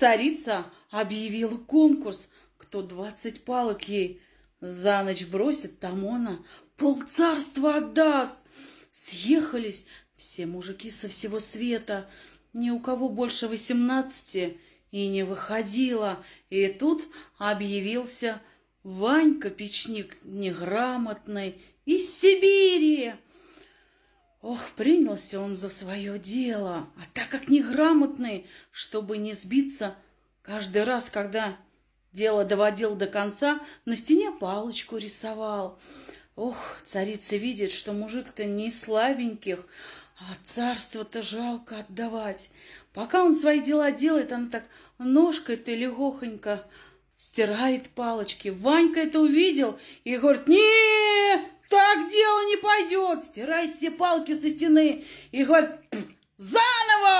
царица объявила конкурс, кто двадцать палок ей за ночь бросит, тому она полцарства отдаст. Съехались все мужики со всего света, ни у кого больше восемнадцати и не выходило. И тут объявился Ванька Печник неграмотный из Сибири. Ох, принялся он за свое дело, а так как неграмотный, чтобы не сбиться, каждый раз, когда дело доводил до конца, на стене палочку рисовал. Ох, царица видит, что мужик-то не слабеньких, а царство-то жалко отдавать. Пока он свои дела делает, она так ножкой-то легохонько стирает палочки. Ванька это увидел и говорит, не, пойдет. Стирает все палки со стены и говорит, заново.